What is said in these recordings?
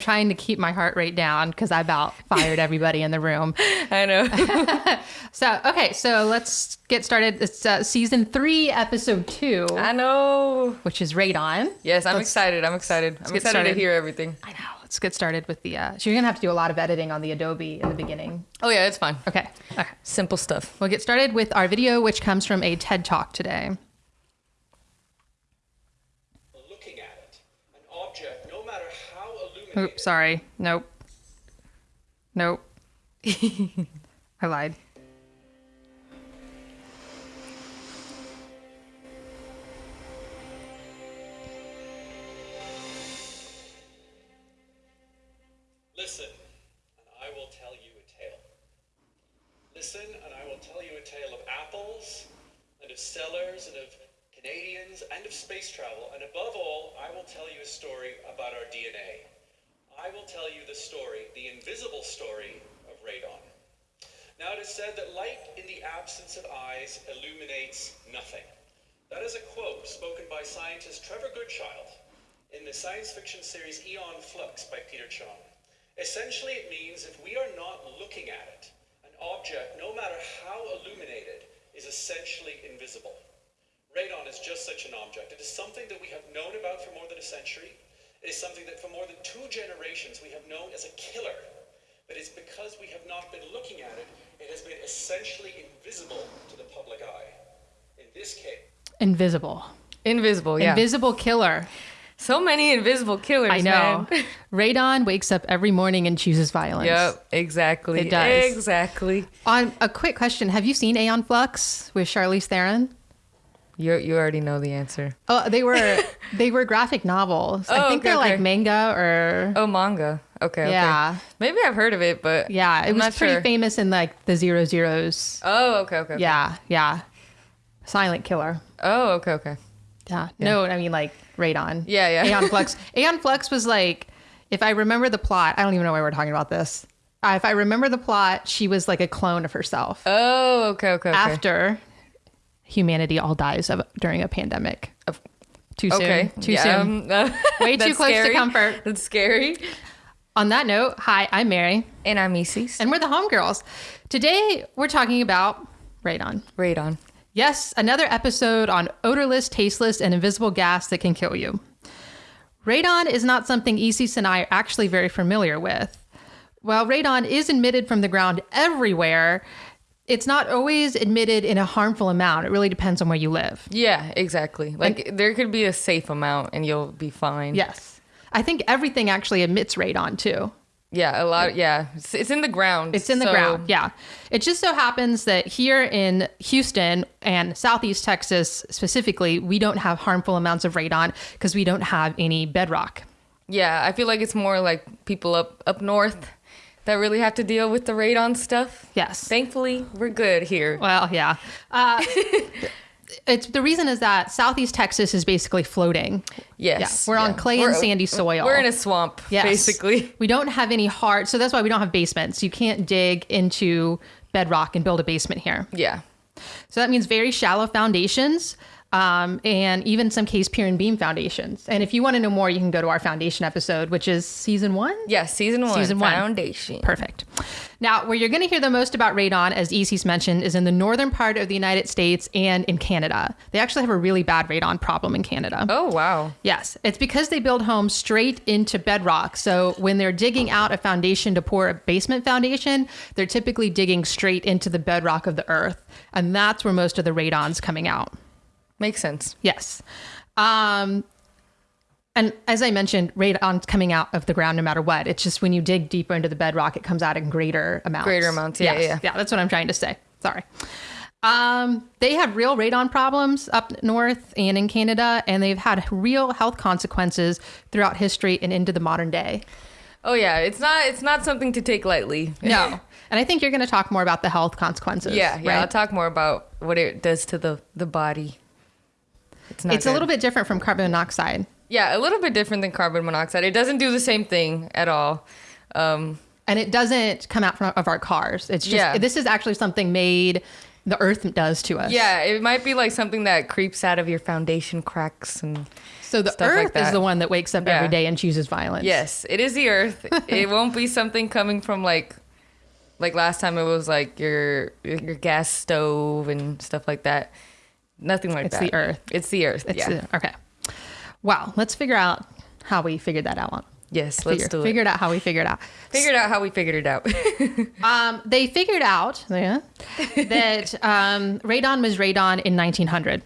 trying to keep my heart rate down because I about fired everybody in the room. I know. So, okay, so let's get started. It's uh, season three, episode two, I know. which is Radon. Yes, I'm excited. I'm excited. I'm excited started. to hear everything. I know. Let's get started with the. Uh, so, you're going to have to do a lot of editing on the Adobe in the beginning. Oh yeah, it's fine. Okay. Okay. Simple stuff. We'll get started with our video, which comes from a TED Talk today. looking at it. An object, no matter how illuminated, Oops, sorry. Nope. Nope. I lied. listen, and I will tell you a tale. Listen, and I will tell you a tale of apples, and of cellars, and of Canadians, and of space travel, and above all, I will tell you a story about our DNA. I will tell you the story, the invisible story of radon. Now it is said that light in the absence of eyes illuminates nothing. That is a quote spoken by scientist Trevor Goodchild in the science fiction series Aeon Flux by Peter Chung. Essentially, it means if we are not looking at it, an object, no matter how illuminated, is essentially invisible. Radon is just such an object. It is something that we have known about for more than a century. It is something that for more than two generations we have known as a killer. But it's because we have not been looking at it, it has been essentially invisible to the public eye. In this case, Invisible. Invisible. Yeah. Invisible killer. so many invisible killers. I know. Man. Radon wakes up every morning and chooses violence. Yep. Exactly. It does. Exactly. On a quick question, have you seen Aeon Flux with Charlize Theron? You you already know the answer. Oh, they were they were graphic novels. Oh, I think okay, they're like manga or Oh, manga. Okay. Yeah. Okay. Maybe I've heard of it, but yeah, it I'm was pretty sure. famous in like the zero zeros. Oh. Okay. Okay. okay. Yeah, yeah. Silent killer. Oh. Okay. Okay. Yeah. No, I mean like Radon. Yeah, yeah. Aeon Flux. Aeon Flux was like, if I remember the plot, I don't even know why we're talking about this. Uh, if I remember the plot, she was like a clone of herself. Oh. Okay. Okay. Okay. After humanity all dies of, during a pandemic. Of- Too soon. Okay. Too yeah, soon. um, Way too close to comfort. That's scary. On that note, hi, I'm Mary, And I'm Isis. and we're the Homegirls. Today, we're talking about radon. Radon. Yes, another episode on odorless, tasteless, and invisible gas that can kill you. Radon is not something Isis and I are actually very familiar with. While radon is emitted from the ground everywhere, it's not always admitted in a harmful amount. It really depends on where you live. Yeah, exactly. Like there could be a safe amount and you'll be fine. Yes. I think everything actually emits radon too. Yeah, a lot. Yeah, it's, it's in the ground. It's in the so- ground. Yeah. It just so happens that here in Houston and Southeast Texas specifically, we don't have harmful amounts of radon because we don't have any bedrock. Yeah, I feel like it's more like people up up north that really have to deal with the radon stuff. Yes. Thankfully, we're good here. Well, yeah. Uh, it's the reason is that Southeast Texas is basically floating. Yes, Yeah, we're on clay and We're- sandy soil. We're in a swamp, Yes. basically. We don't have any hard, so that's why we don't have basements. You can't dig into bedrock and build a basement here. Yeah. So that means very shallow foundations, um, and even some case pier and beam foundations. And if you want to know more, you can go to our foundation episode, which is season one. Yeah, season one. Season one. Foundation. Perfect. Now, where you're going to hear the most about radon, as Isis mentioned, is in the northern part of the United States and in Canada. They actually have a really bad radon problem in Canada. Oh wow. Yes, it's because they build homes straight into bedrock. So when they're digging out a foundation to pour a basement foundation, they're typically digging straight into the bedrock of the earth. And that's where most of the radon's coming out. Makes sense. Yes. Um, and as I mentioned, radon's coming out of the ground no matter what. It's just when you dig deeper into the bedrock, it comes out in greater amounts. Greater amounts, yeah, Yes. yeah. Yeah, that's what I'm trying to say. Sorry. Um, they have real radon problems up north and in Canada, and they've had real health consequences throughout history and into the modern day. Oh yeah, it's not it's not something to take lightly. No. and I think you're going to talk more about the health consequences. Yeah, yeah. I'll talk more about what it does to the the body. It's not. It's a little bit different from carbon monoxide. Yeah, a little bit different than carbon monoxide. It doesn't do the same thing at all. Um, and it doesn't come out from of our cars. It's just Yeah. this is actually something made the earth does to us. Yeah, it might be like something that creeps out of your foundation cracks and So the Stuff like earth is the one that wakes up every Yeah. day and chooses violence. yes, it is the earth. it won't be something coming from like like last time it was like your your gas stove and stuff like that. Nothing like It's that. the earth. It's the earth. It's yeah. the- okay. Wow. Let's figure out how we figured that out. yes, let's Figure, do it. figured out how we figured out. Figured out how we figured it out. Um, they figured out yeah, that um, radon was radon in 1900.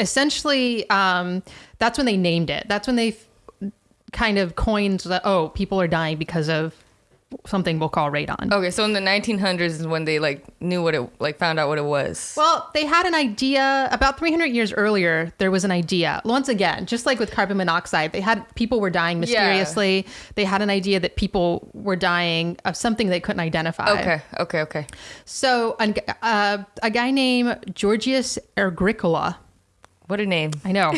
Essentially, um, that's when they named it. That's when they f- kind of coined the oh, people are dying because of something we'll call radon. okay, so in the 1900s is when they like knew what it like found out what it was. Well, they had an idea about 300 years earlier. There was an idea. Once again, just like with carbon monoxide, they had people were dying mysteriously. They had an idea that people were dying of something they couldn't identify. Okay, okay, okay. So, uh, a guy named Georgius Agricola. What a name. I know.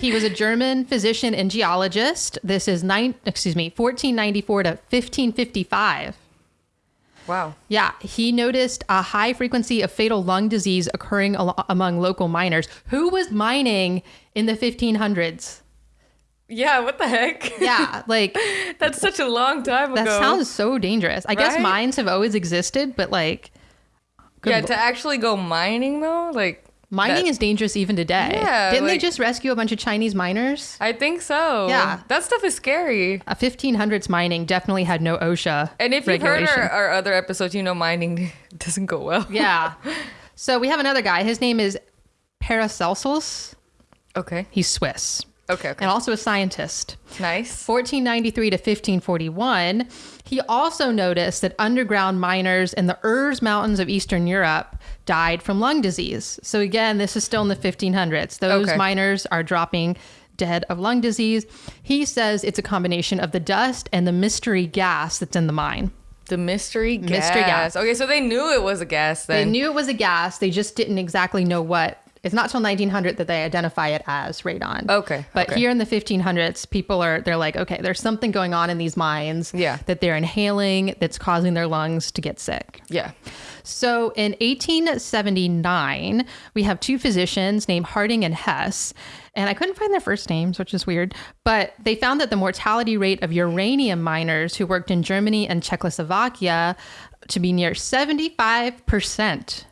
he was a German physician and geologist. This is nine, excuse me, 1494 to 1555. Wow. Yeah, he noticed a high frequency of fatal lung disease occurring al- among local miners. Who was mining in the 1500s? Yeah, what the heck? Yeah, like That's such a long time that ago. sounds so dangerous. I guess mines have always existed, but like yeah, to actually go mining though, like mining that- is dangerous even today. Yeah, Didn't they just rescue a bunch of Chinese miners? I think so. Yeah. that stuff is scary. A 1500s mining definitely had no OSHA And if you've heard our, our other episodes, you know mining doesn't go well. yeah. So we have another guy. His name is Paracelsus. Okay. He's Swiss Okay. Okay. and also a scientist. nice. 1493 to 1541, he also noticed that underground miners in the Erz Mountains of Eastern Europe died from lung disease. So again, this is still in the 1500s. Those Okay. miners are dropping dead of lung disease. He says it's a combination of the dust and the mystery gas that's in the mine. The mystery gas. Mystery gas. Okay, so they knew it was a gas They knew it was a gas, they just didn't exactly know what. It's not till 1900 that they identify it as radon. Okay, But okay. here in the 1500s, people are they're like, okay, there's something going on in these mines Yeah. that they're inhaling that's causing their lungs to get sick. yeah. So in 1879, we have two physicians named Harding and Hess, and I couldn't find their first names, which is weird, but they found that the mortality rate of uranium miners who worked in Germany and Czechoslovakia to be near 75%.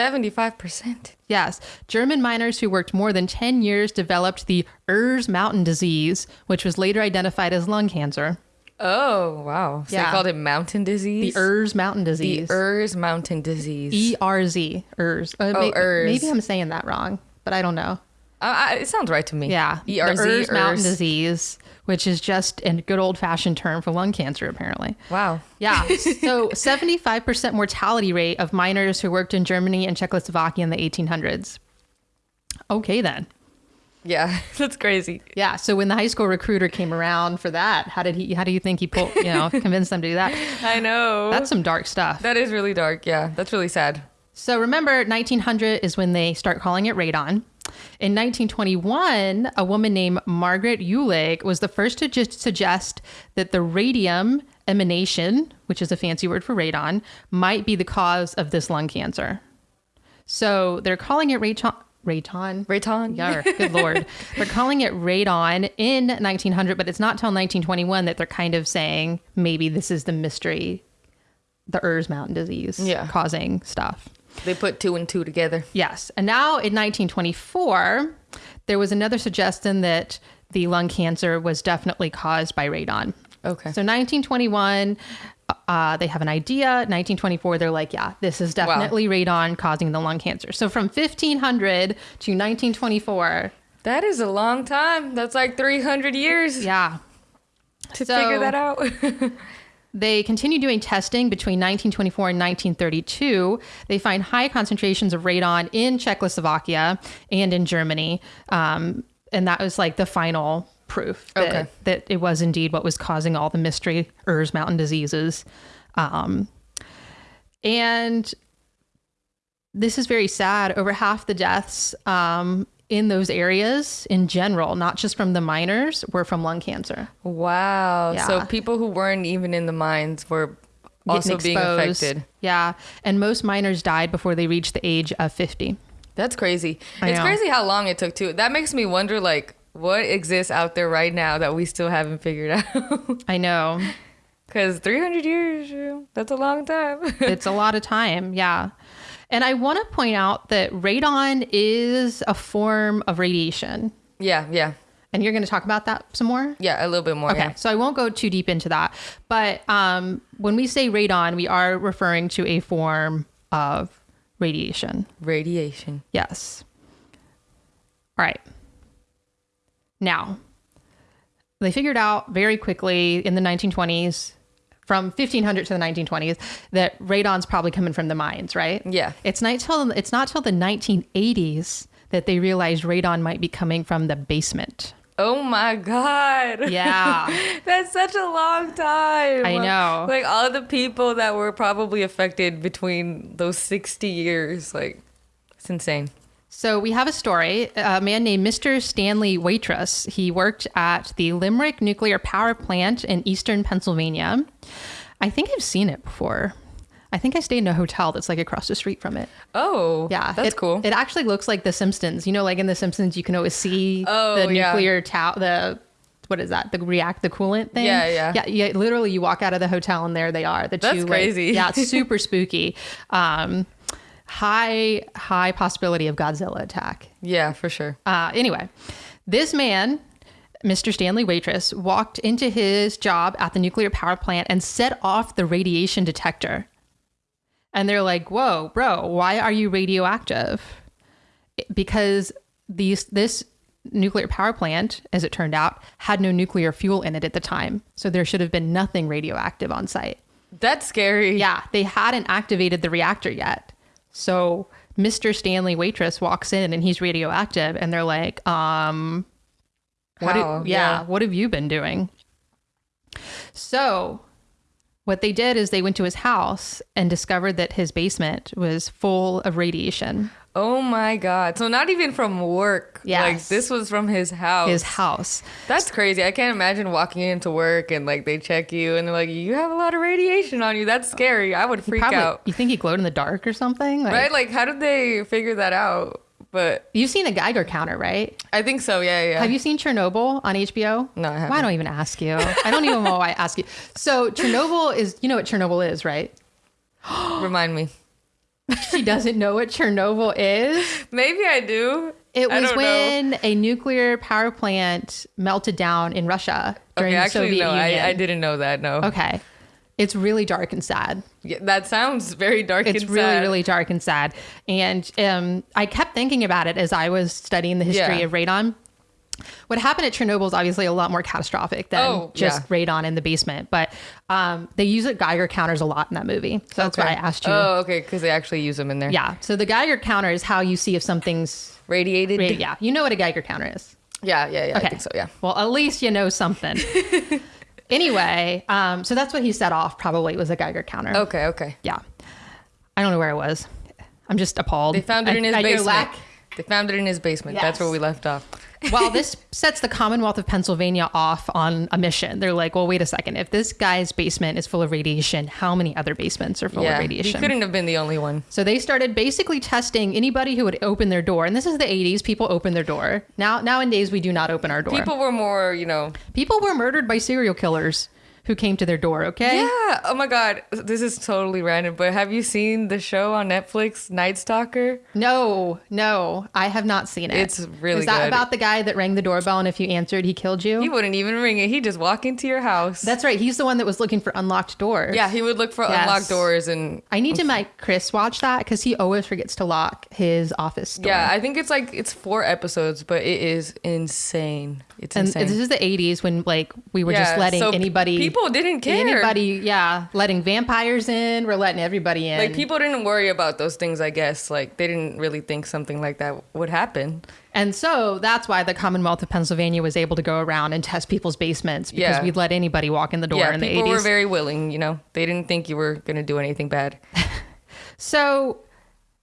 Seventy-five percent. Yes, German miners who worked more than 10 years developed the Erz Mountain disease, which was later identified as lung cancer. Oh wow. So Yeah. they called it mountain disease? The. Erz Mountain The disease. Erz mountain disease. E R Z. Erz. Uh, Oh, may- Erz. Maybe I'm saying that wrong, but I don't know. Uh, it sounds right to me. Yeah. E R the Z. Erz Mountain disease, which is just a good old fashioned term for lung cancer, apparently. Wow. Yeah. So 75% mortality rate of miners who worked in Germany and Czechoslovakia in the 1800s. Okay, then. Yeah, that's crazy. Yeah. So when the high school recruiter came around for that, how did he? How do you think he pulled? You know, convinced them to do that? I know. That's some dark stuff. that is really dark. Yeah, that's really sad. So remember, 1900 is when they start calling it radon. In 1921, a woman named Margaret Uhlig was the first to just suggest that the radium emanation, which is a fancy word for radon, might be the cause of this lung cancer. So they're calling it radon. Radon. Radon. Yeah, good lord. They're calling it radon in 1900, but it's not till 1921 that they're kind of saying maybe this is the mystery, the Erz Mountain disease Yeah. causing stuff. They put two and two together. Yes. And now in 1924, there was another suggestion that the lung cancer was definitely caused by radon. Okay. So 1921, uh, they have an idea. 1924, they're like, yeah, this is definitely radon causing the lung cancer. So from 1500 to 1924, That is a long time. That's like 300 years yeah, to so- figure that out. They continue doing testing between 1924 and 1932. They find high concentrations of radon in Czechoslovakia and in Germany. Um, and that was like the final proof that, Okay. that it was indeed what was causing all the mystery Erz Mountain diseases. Um, and this is very sad. Over half the deaths um, in those areas in general, not just from the miners, were from lung cancer. wow. Yeah. So people who weren't even in the mines were also being affected. Yeah. And most miners died before they reached the age of 50. That's crazy. I it's know. crazy how long it took too. That makes me wonder like what exists out there right now that we still haven't figured out. I know. Cuz 300 years, that's a long time. it's a lot of time. Yeah. And I want to point out that radon is a form of radiation. yeah, yeah. And you're going to talk about that some more? Yeah, a little bit more. Okay, Yeah. so I won't go too deep into that. But um, when we say radon, we are referring to a form of radiation. Radiation. Yes. All right. Now, they figured out very quickly in the 1920s, from 1500 to the 1920s, that radon's probably coming from the mines, right? Yeah. It's not till it's not till the 1980s that they realized radon might be coming from the basement. Oh my god. Yeah. That's such a long time. I know. Like all the people that were probably affected between those 60 years. Like, it's insane. So we have a story. A man named Mr. Stanley Watras. He worked at the Limerick Nuclear Power Plant in eastern Pennsylvania. I think I've seen it before. I think I stayed in a hotel that's like across the street from it. Oh, Yeah, That's it- cool. It actually looks like The Simpsons. You know, like in The Simpsons, you can always see Oh, the yeah. nuclear tower. The what is that? The react the coolant thing. Yeah, yeah. yeah. Yeah, literally, you walk out of the hotel and there they are. The That's two, like- crazy. yeah, it's super spooky. Um, high high possibility of Godzilla attack. yeah, for sure. Uh, anyway, this man, Mr. Stanley Watras, walked into his job at the nuclear power plant and set off the radiation detector. And they're like, "Whoa, bro, why are you radioactive?" Because these this nuclear power plant, as it turned out, had no nuclear fuel in it at the time, so there should have been nothing radioactive on site. That's scary. Yeah, they hadn't activated the reactor yet. So Mr. Stanley Watras walks in and he's radioactive, and they're like, um, what? How? yeah, Yeah. what have you been doing? So, what they did is they went to his house and discovered that his basement was full of radiation. Oh my god. So not even from work. Yeah. Like this was from his house. His house. That's crazy. I can't imagine walking into work and like they check you and they're like, you have a lot of radiation on you. That's scary. I would freak Probably, out. You think he glowed in the dark or something? Like, Right? Like, how did they figure that out? But You've seen a Geiger counter, right? I think so. Yeah, yeah. Have you seen Chernobyl on HBO? No, I haven't. Why don't even ask you? I don't even know why I ask you. So Chernobyl is, you know what Chernobyl is, right? Remind me. She doesn't know what Chernobyl is. Maybe I do. It was don't know. when a nuclear power plant melted down in Russia during Okay, the actually, Soviet no, Union. I, I didn't know that. No. Okay. It's really dark and sad. Yeah, that sounds very dark It's and really, sad. really dark and sad. And um, I kept thinking about it as I was studying the history Yeah. of radon. What happened at Chernobyl is obviously a lot more catastrophic than Oh, just yeah. radon in the basement, but um, they use it Geiger counters a lot in that movie. So that's why I asked you. Oh, okay, because they actually use them in there. Yeah. So the Geiger counter is how you see if something's. Radiated. ra- Yeah. You know what a Geiger counter is. Yeah, yeah, yeah. I think so. Yeah. Well, at least you know something. anyway, um, so that's what he set off. Probably was a Geiger counter. Okay, okay. Yeah. I don't know where it was. I'm just appalled. They found it in his basement. lack- They found it in his basement. That's where we left off. While this sets the Commonwealth of Pennsylvania off on a mission, they're like, well, wait a second. If this guy's basement is full of radiation, how many other basements are full yeah, of he radiation? couldn't have been the only one. So they started basically testing anybody who would open their door. And this is the 80s. People open their door. Now nowadays we do not open our door. People were more, you know. People were murdered by serial killers who came to their door, okay? Yeah. Oh my God. This is totally random, but have you seen the show on Netflix, Night Stalker? No, no, I have not seen it. It's really Is that good. about the guy that rang the doorbell and if you answered, he killed you? He wouldn't even ring it. He'd just walk into your house. That's right. He's the one that was looking for unlocked doors. yeah, he would look for Yes. unlocked doors and I need to make Chris watch that because he always forgets to lock his office door. yeah, I think it's like it's four episodes, but it is insane. It's and insane. this is the 80s when like we were just letting so anybody people didn't care. anybody yeah letting vampires in we're letting everybody in like people didn't worry about those things, I guess. Like they didn't really think something like that would happen. and so that's why the commonwealth of pennsylvania was able to go around and test people's basements because Yeah. we'd let anybody walk in the door yeah, in the people 80s were very willing. You know, they didn't think you were gonna do anything bad. So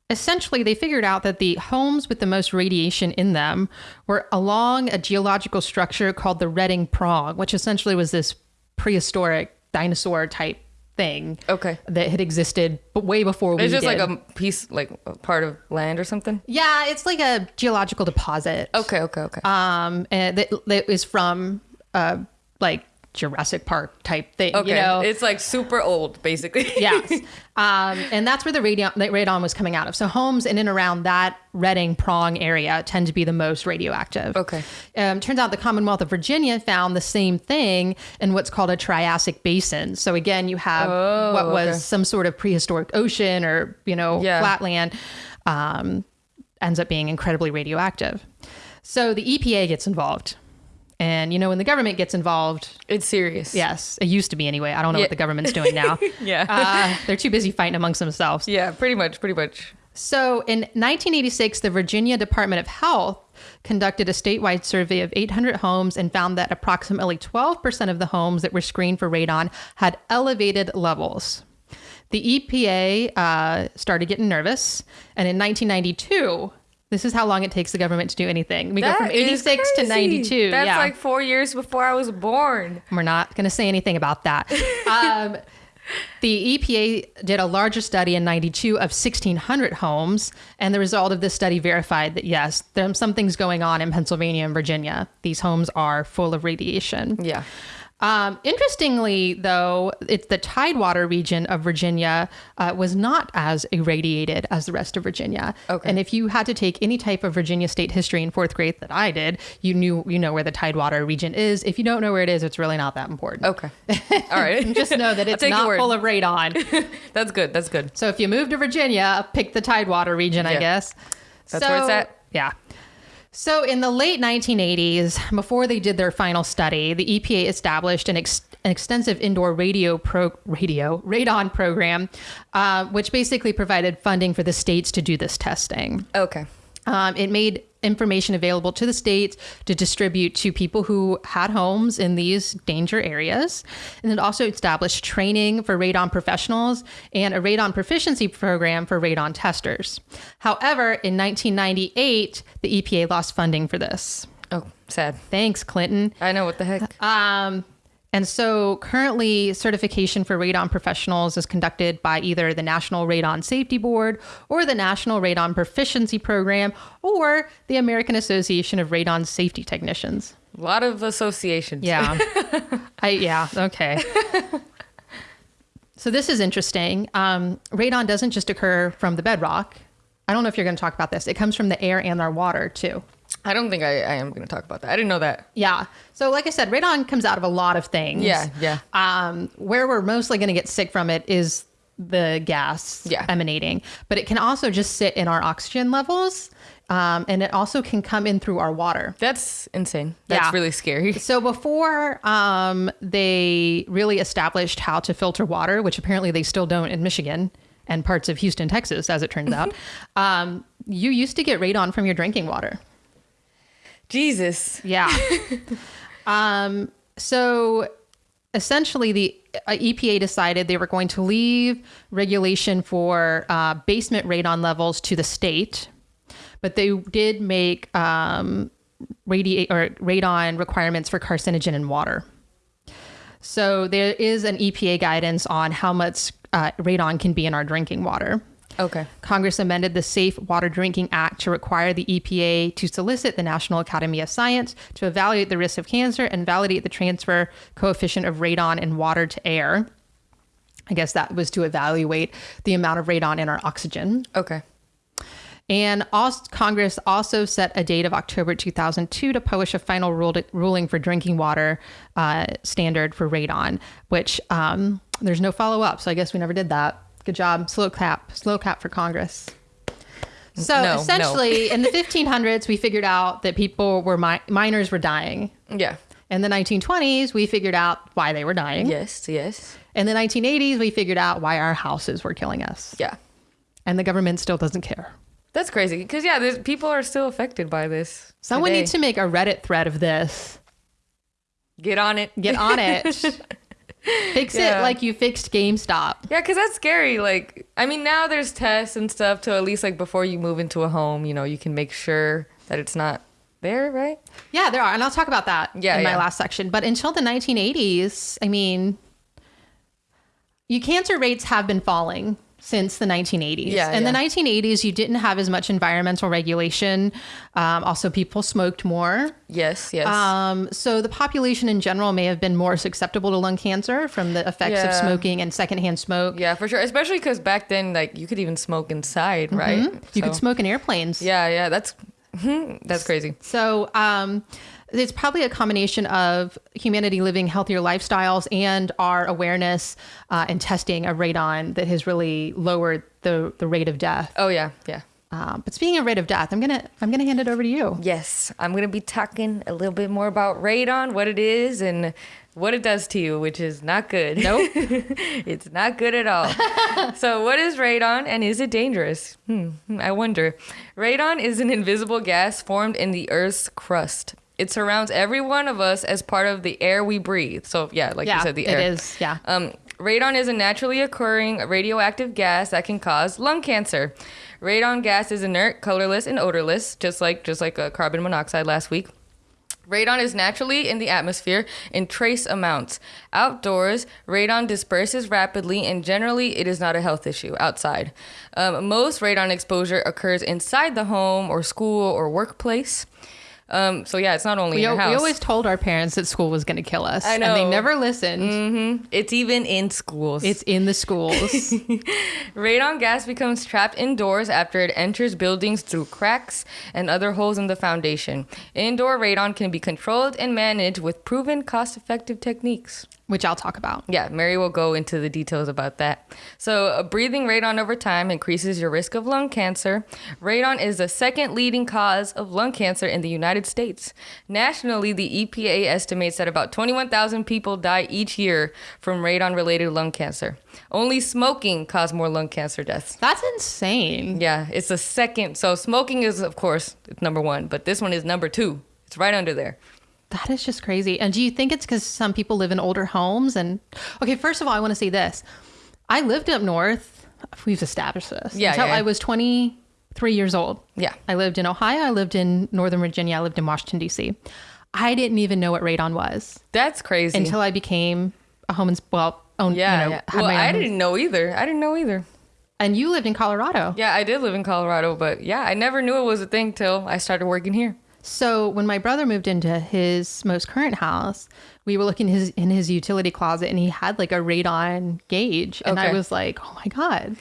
essentially, they figured out that the homes with the most radiation in them were along a geological structure called the Reading Prong, which essentially was this prehistoric dinosaur type thing Okay. that had existed but way before we It's just did. like a piece, like a part of land or something. yeah, it's like a geological deposit. Okay, okay, okay. Um, and that, that is from uh like Jurassic Park type thing. okay, You know, it's like super old, basically. yes. Um, and that's where the radon, that radon was coming out of. So homes in and around that Reading prong area tend to be the most radioactive. Okay. Um, turns out the Commonwealth of Virginia found the same thing in what's called a Triassic basin. So again, you have Oh, what was okay. some sort of prehistoric ocean or you know Yeah. flatland, um, ends up being incredibly radioactive. So the EPA gets involved. And you know when the government gets involved, It's serious. yes, it used to be anyway. I don't know Yeah. what the government's doing now. Yeah. Uh, they're too busy fighting amongst themselves. yeah, pretty much, pretty much. So in 1986, the Virginia Department of Health conducted a statewide survey of 800 homes and found that approximately 12% of the homes that were screened for radon had elevated levels. The EPA uh, started getting nervous, and in 1992, this is how long it takes the government to do anything. We go from 86 to 92. That's yeah. like four years before I was born. We're not going to say anything about that. Um, the EPA did a larger study in 92 of 1,600 homes, and the result of this study verified that yes, there's some things going on in Pennsylvania and Virginia. These homes are full of radiation. Yeah. Um, interestingly, though, it's the Tidewater region of Virginia uh, was not as irradiated as the rest of Virginia. Okay. And if you had to take any type of Virginia state history in fourth grade that I did, you knew you know where the Tidewater region is. If you don't know where it is, it's really not that important. Okay. All right. Just know that it's not full of radon. That's good. That's good. so if you move to Virginia, pick the Tidewater region, I guess. That's where it's at. Yeah. So in the late 1980s, before they did their final study, the EPA established an, ex- an extensive indoor radio pro- radio radon program, uh, which basically provided funding for the states to do this testing. Okay. Um, it made information available to the states to distribute to people who had homes in these danger areas. And it also established training for radon professionals and a radon proficiency program for radon testers. However, in 1998, the EPA lost funding for this. Oh, sad. Thanks, Clinton. I know what the heck. Um, and so currently, certification for radon professionals is conducted by either the National Radon Safety Board or the National Radon Proficiency Program or the American Association of Radon Safety Technicians. A lot of associations. Yeah. I, yeah. Okay. So this is interesting. Um, radon doesn't just occur from the bedrock. I don't know if you're going to talk about this. It comes from the air and our water too. I don't think I, I am going to talk about that. I didn't know that. Yeah. So, like I said, radon comes out of a lot of things. Yeah, yeah. Um, where we're mostly going to get sick from it is the gas Yeah. emanating, but it can also just sit in our oxygen levels, um, and it also can come in through our water. That's insane. That's Yeah. really scary. So before um, they really established how to filter water, which apparently they still don't in Michigan and parts of Houston, Texas, as it turns out, um, you used to get radon from your drinking water. Jesus. Yeah. um, so essentially, the uh, EPA decided they were going to leave regulation for uh, basement radon levels to the state, but they did make um, radi- or radon requirements for carcinogen in water. So there is an EPA guidance on how much uh, radon can be in our drinking water. Okay. Congress amended the Safe Water Drinking Act to require the EPA to solicit the National Academy of Science to evaluate the risk of cancer and validate the transfer coefficient of radon in water to air. I guess that was to evaluate the amount of radon in our oxygen. Okay. And also, Congress also set a date of October 2002 to publish a final rule ruling for drinking water uh, standard for radon, which um, there's no follow up. So I guess we never did that. Good job. Slow clap. Slow clap for Congress. So No, no. essentially, in the 1500s, we figured out that people were mi- miners were dying. Yeah. In the 1920s, we figured out why they were dying. Yes. Yes. In the 1980s, we figured out why our houses were killing us. Yeah. And the government still doesn't care. That's crazy. Because yeah, there's, people are still affected by this. Someone today. needs to make a Reddit thread of this. get on it. Get on it. Fix it like you fixed GameStop. Yeah, because that's scary. Like, I mean, now there's tests and stuff to at least like before you move into a home, you know, you can make sure that it's not there, right? Yeah, there are. And I'll talk about that Yeah, in my last section. But until the 1980s, I mean, you cancer rates have been falling since the 1980s. Yeah, In the 1980s, you didn't have as much environmental regulation. Um, also, people smoked more. Yes, yes. Um, so the population in general may have been more susceptible to lung cancer from the effects of smoking and secondhand smoke. yeah, for sure. Especially because back then, like you could even smoke inside, right? Mm-hmm. You could smoke in airplanes. Yeah, yeah. That's that's crazy. So um, it's probably a combination of humanity living healthier lifestyles and our awareness uh, and testing of radon that has really lowered the, the rate of death. Oh yeah, yeah. Um, but speaking of rate of death, I'm gonna I'm gonna hand it over to you. Yes, I'm gonna be talking a little bit more about radon, what it is, and what it does to you, which is not good. Nope. it's not good at all. so, what is radon, and is it dangerous? Hmm, I wonder. Radon is an invisible gas formed in the Earth's crust. It surrounds every one of us as part of the air we breathe. So, yeah, like yeah, you said, the air. is. Yeah. Um, radon is a naturally occurring radioactive gas that can cause lung cancer. Radon gas is inert, colorless, and odorless, just like just like uh, carbon monoxide last week. Radon is naturally in the atmosphere in trace amounts. Outdoors, radon disperses rapidly, and generally, it is not a health issue outside. Um, most radon exposure occurs inside the home or school or workplace. Um, so yeah, it's not only we, in your house. we always told our parents that school was going to kill us. I And they never listened. it's even in schools. It's in the schools. Radon gas becomes trapped indoors after it enters buildings through cracks and other holes in the foundation. Indoor radon can be controlled and managed with proven cost effective techniques. Which I'll talk about. Yeah, Mary will go into the details about that. So, uh, breathing radon over time increases your risk of lung cancer. Radon is the second leading cause of lung cancer in the United States. Nationally, the EPA estimates that about 21,000 people die each year from radon related lung cancer. Only smoking causes more lung cancer deaths. That's insane. Yeah, it's the second. So, smoking is, of course, number one, but this one is number two. It's right under there. That is just crazy. And do you think it's because some people live in older homes? And okay, first of all, I want to say this: I lived up north. We've established this. Yeah, until yeah. I was 23 years old. Yeah. I lived in Ohio. I lived in Northern Virginia. I lived in Washington D.C. I didn't even know what radon was That's crazy. until I became a home and well, own. yeah, you know, yeah. Well, I home. didn't know either. I didn't know either. And you lived in Colorado. Yeah, I did live in Colorado, but yeah, I never knew it was a thing till I started working here. So when my brother moved into his most current house, we were looking his in his utility closet and he had like a radon gauge. And I was like, oh my God.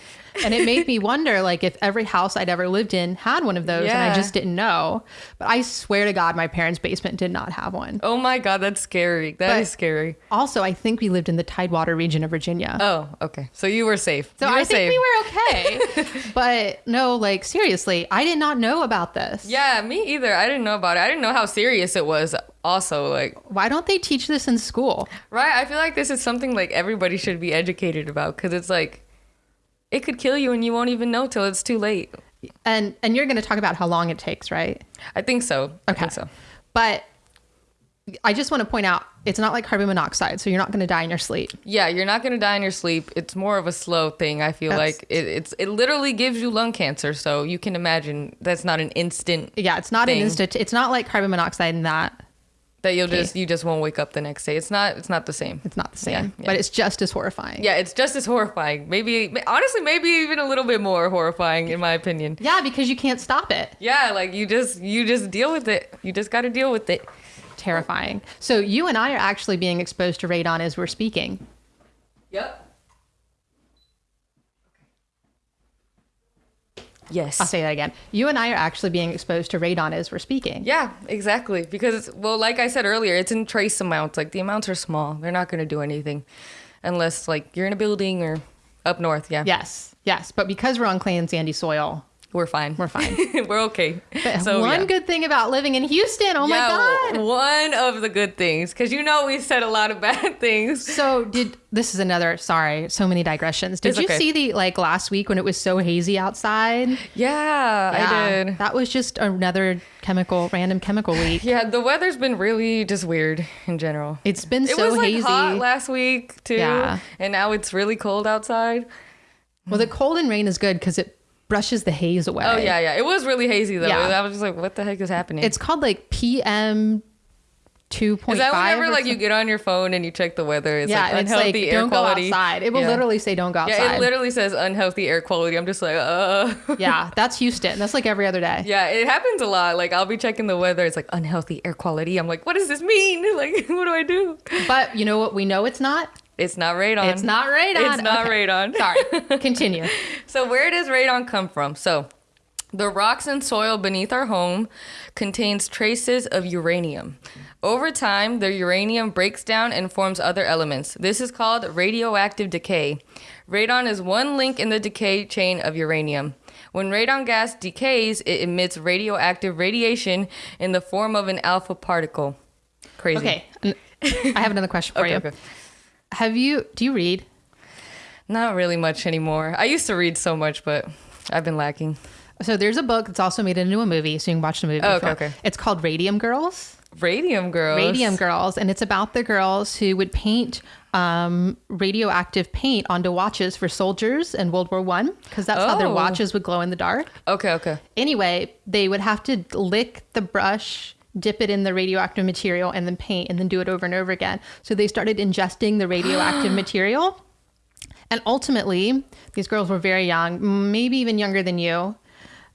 And it made me wonder like if every house I'd ever lived in had one of those and I just didn't know. But I swear to God, my parents' basement did not have one. Oh my god, that's scary. That is But- scary. Also, I think we lived in the Tidewater region of Virginia. Oh, okay. So you were safe. so were I think we were okay. but no, like seriously, I did not know about this. Yeah, me either. I didn't know about it. I didn't know how serious it was. Also, like, Why don't they teach this in school? right? I feel like this is something like everybody should be educated about because it's like it could kill you and you won't even know till it's too late. And and you're going to talk about how long it takes, right? I think so. I Okay. think so. But I just want to point out it's not like carbon monoxide, so you're not going to die in your sleep. Yeah, you're not gonna die in your sleep. It's more of a slow thing. I feel That's- like it, it's it literally gives you lung cancer. So you can imagine that's not an instant Yeah, it's not Thing. an instant. It's not like carbon monoxide in that that you'll just you just won't wake up the next day. It's not it's not the same. it's not the same, Yeah, yeah. but it's just as horrifying. Yeah, it's just as horrifying. Maybe honestly, maybe even a little bit more horrifying in my opinion. Yeah, because you can't stop it. Yeah, like you just you just deal with it. You just got to deal with it. Terrifying. So you and I are actually being exposed to radon as we're speaking. Yep. Yes. I'll say that again. You and I are actually being exposed to radon as we're speaking. Yeah, exactly. Because well, like I said earlier, it's in trace amounts. Like the amounts are small. They're not going to do anything unless like you're in a building or up north. Yeah. Yes, yes. But because we're on clay and sandy soil, We're fine. we're fine. We're okay. But So, one yeah. good thing about living in Houston, oh yeah, my God. One of the good things, because you know we said a lot of bad things. So did this is another sorry, so many digressions. Did It's you okay. see the like last week when it was so hazy outside? Yeah, I did. That was just another chemical, random chemical week. Yeah, the weather's been really just weird in general. It's been It so was like hazy. hot last week too, Yeah. and now it's really cold outside. well, the cold and rain is good because it brushes the haze away. Oh yeah, yeah. It was really hazy though. Yeah. I was just like, what the heck is happening? It's called like PM two point Is that whenever like you get on your phone and you check the weather? It's yeah, like and it's unhealthy like air don't quality. go outside. It will Yeah. literally say don't go outside. Yeah, it literally says unhealthy air quality. I'm just like, uh. yeah, that's Houston. That's like every other day. Yeah, it happens a lot. Like I'll be checking the weather. It's like unhealthy air quality. I'm like, what does this mean? Like, what do I do? But you know what? We know it's not. It's not radon. It's not radon. It's not Okay. radon. Sorry. Continue. So where does radon come from? So the rocks and soil beneath our home contains traces of uranium. Over time, the uranium breaks down and forms other elements. This is called radioactive decay. Radon is one link in the decay chain of uranium. When radon gas decays, it emits radioactive radiation in the form of an alpha particle. Crazy. Okay. I have another question for Okay, you. okay. Have you? Do you read? Not really much anymore. I used to read so much, but I've been lacking. So there's a book that's also made into a movie, so you can watch the movie. Oh, okay, okay. It's called Radium Girls. Radium girls. Radium Girls, and it's about the girls who would paint um, radioactive paint onto watches for soldiers in World War One, because that's how their Oh. watches would glow in the dark. Okay, okay. Anyway, they would have to lick the brush, dip it in the radioactive material, and then paint, and then do it over and over again. So they started ingesting the radioactive material. And ultimately, these girls were very young, maybe even younger than you.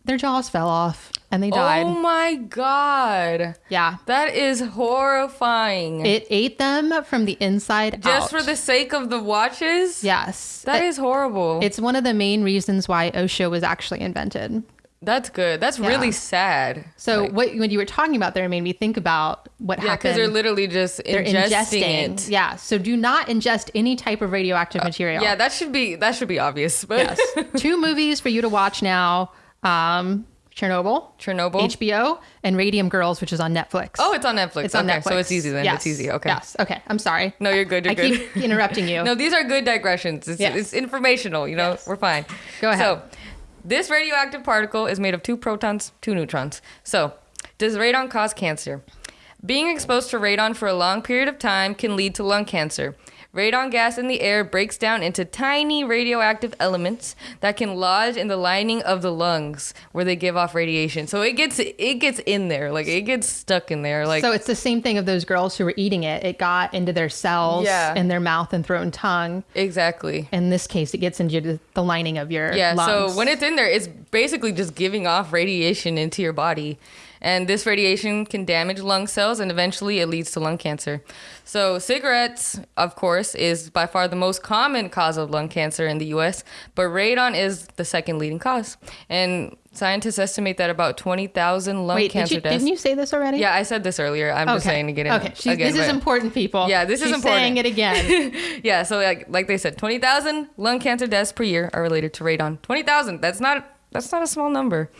Their jaws fell off and they died. Oh my god. yeah. That is horrifying. It ate them from the inside out. Just out. for the sake of the watches? Yes. That It- is horrible. It's one of the main reasons why OSHA was actually invented. That's good. That's Yeah. really sad. So Like, what when you were talking about there made me think about what yeah, happened. because they're literally just They're ingesting, ingesting. it. Yeah. So do not ingest any type of radioactive material. Yeah, that should be that should be obvious. But yes. Two movies for you to watch now. Um, Chernobyl, Chernobyl. HBO, and Radium Girls, which is on Netflix. oh, it's on Netflix. it's on okay, Netflix. so it's easy then. Yes. It's easy. Okay. Yes. Okay. I'm sorry. No, you're good. You're good. I good. keep interrupting you. No, these are good digressions. It's, Yes. it's informational, you know, Yes. we're fine. Go ahead. So, this radioactive particle is made of two protons, two neutrons. So, does radon cause cancer? Being exposed to radon for a long period of time can lead to lung cancer. Radon gas in the air breaks down into tiny radioactive elements that can lodge in the lining of the lungs where they give off radiation. So it gets it gets in there, like it gets stuck in there like so it's the same thing of those girls who were eating it. It got into their cells, Yeah. in their mouth and throat and tongue. exactly. In this case, it gets into the- lining of your Yeah, lungs. so when it's in there, it's basically just giving off radiation into your body. And this radiation can damage lung cells and eventually it leads to lung cancer. So, cigarettes, of course, is by far the most common cause of lung cancer in the US, but radon is the second leading cause. And scientists estimate that about 20,000 lung Wait, did cancer you, deaths. didn't you say this already? Yeah, I said this earlier. I'm just saying to get it Okay, She's, again. this is important, people. Yeah, this is important. saying it again. yeah, so like like they said, twenty thousand lung cancer deaths per year are related to radon. Twenty thousand. That's not that's not a small number.